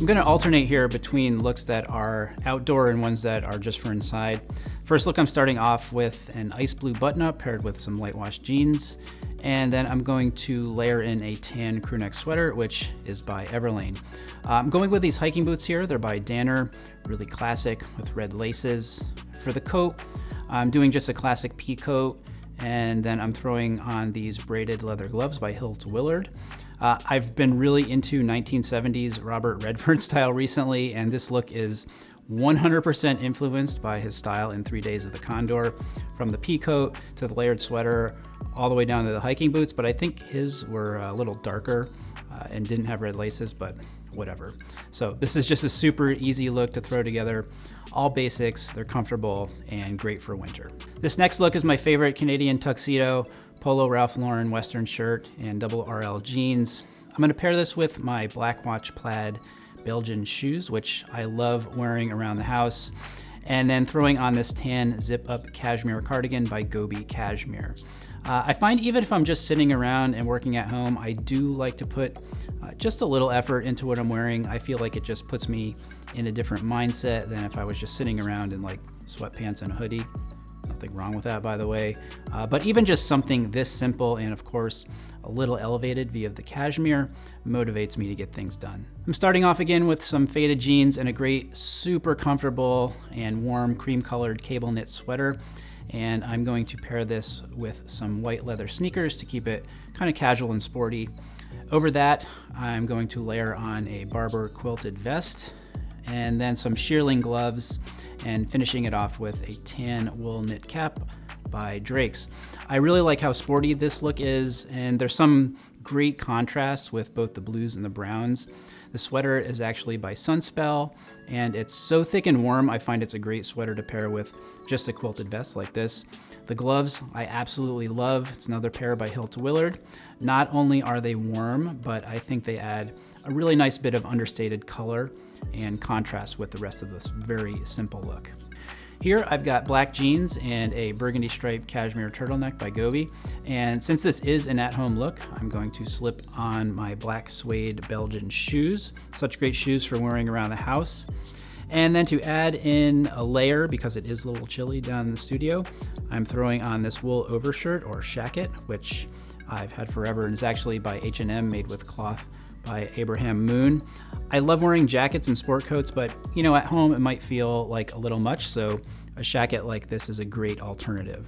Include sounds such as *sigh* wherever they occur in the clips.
I'm gonna alternate here between looks that are outdoor and ones that are just for inside. First look, I'm starting off with an ice blue button-up paired with some light wash jeans. And then I'm going to layer in a tan crewneck sweater, which is by Everlane. Uh, I'm going with these hiking boots here. They're by Danner, really classic with red laces. For the coat, I'm doing just a classic pea coat and then I'm throwing on these braided leather gloves by Hilt Willard. Uh, I've been really into 1970s Robert Redford *laughs* style recently, and this look is 100% influenced by his style in Three Days of the Condor, from the pea coat to the layered sweater, all the way down to the hiking boots, but I think his were a little darker uh, and didn't have red laces, but whatever. So this is just a super easy look to throw together. All basics, they're comfortable and great for winter. This next look is my favorite Canadian tuxedo, polo Ralph Lauren Western shirt and double RL jeans. I'm gonna pair this with my Black Watch plaid Belgian shoes, which I love wearing around the house and then throwing on this tan zip up cashmere cardigan by Gobi Cashmere. Uh, I find even if I'm just sitting around and working at home, I do like to put uh, just a little effort into what I'm wearing. I feel like it just puts me in a different mindset than if I was just sitting around in like sweatpants and a hoodie. Nothing wrong with that, by the way. Uh, but even just something this simple and, of course, a little elevated via the cashmere motivates me to get things done. I'm starting off again with some faded jeans and a great, super comfortable and warm cream colored cable knit sweater. And I'm going to pair this with some white leather sneakers to keep it kind of casual and sporty. Over that, I'm going to layer on a Barbour quilted vest and then some shearling gloves and finishing it off with a tan wool knit cap by Drake's. I really like how sporty this look is and there's some great contrast with both the blues and the browns. The sweater is actually by Sunspel and it's so thick and warm I find it's a great sweater to pair with just a quilted vest like this. The gloves I absolutely love. It's another pair by Hilt Willard. Not only are they warm, but I think they add a really nice bit of understated color and contrast with the rest of this very simple look. Here I've got black jeans and a burgundy striped cashmere turtleneck by Gobi. And since this is an at-home look, I'm going to slip on my black suede Belgian shoes. Such great shoes for wearing around the house. And then to add in a layer, because it is a little chilly down in the studio, I'm throwing on this wool overshirt or shacket, which I've had forever and is actually by H&M made with cloth by Abraham Moon. I love wearing jackets and sport coats, but you know, at home it might feel like a little much, so a shacket like this is a great alternative.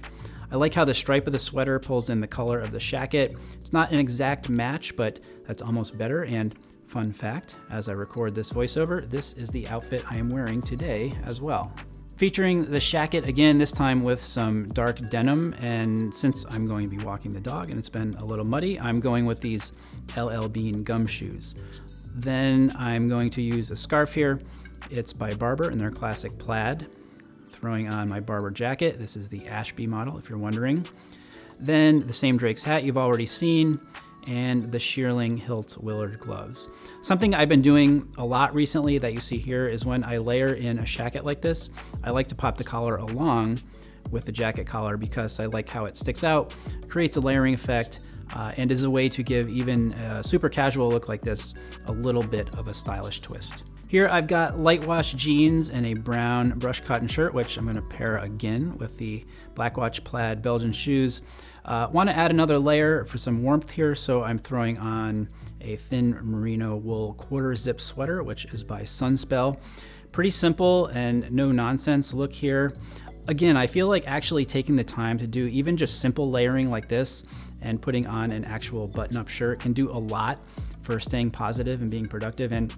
I like how the stripe of the sweater pulls in the color of the shacket. It's not an exact match, but that's almost better. And fun fact, as I record this voiceover, this is the outfit I am wearing today as well featuring the shacket again, this time with some dark denim. And since I'm going to be walking the dog and it's been a little muddy, I'm going with these LL Bean gum shoes. Then I'm going to use a scarf here. It's by Barbour and their classic plaid. Throwing on my Barbour jacket. This is the Ashby model, if you're wondering. Then the same Drake's hat you've already seen and the Shearling Hilt Willard gloves. Something I've been doing a lot recently that you see here is when I layer in a shacket like this, I like to pop the collar along with the jacket collar because I like how it sticks out, creates a layering effect, uh, and is a way to give even a super casual look like this a little bit of a stylish twist. Here I've got light wash jeans and a brown brush cotton shirt, which I'm gonna pair again with the Black Watch plaid Belgian shoes. Uh, wanna add another layer for some warmth here, so I'm throwing on a thin merino wool quarter zip sweater, which is by Sunspel. Pretty simple and no nonsense look here. Again, I feel like actually taking the time to do even just simple layering like this and putting on an actual button-up shirt can do a lot for staying positive and being productive. And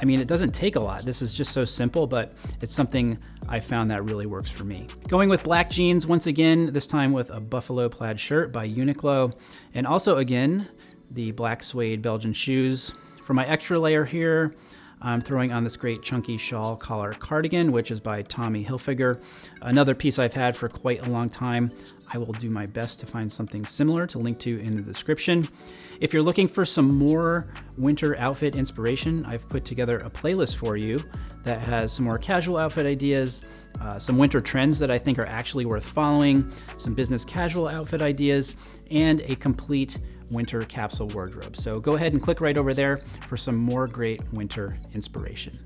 I mean, it doesn't take a lot. This is just so simple, but it's something I found that really works for me. Going with black jeans once again, this time with a buffalo plaid shirt by Uniqlo. And also again, the black suede Belgian shoes. For my extra layer here, I'm throwing on this great chunky shawl collar cardigan, which is by Tommy Hilfiger. Another piece I've had for quite a long time. I will do my best to find something similar to link to in the description. If you're looking for some more winter outfit inspiration, I've put together a playlist for you that has some more casual outfit ideas, uh, some winter trends that I think are actually worth following, some business casual outfit ideas, and a complete winter capsule wardrobe. So go ahead and click right over there for some more great winter inspiration.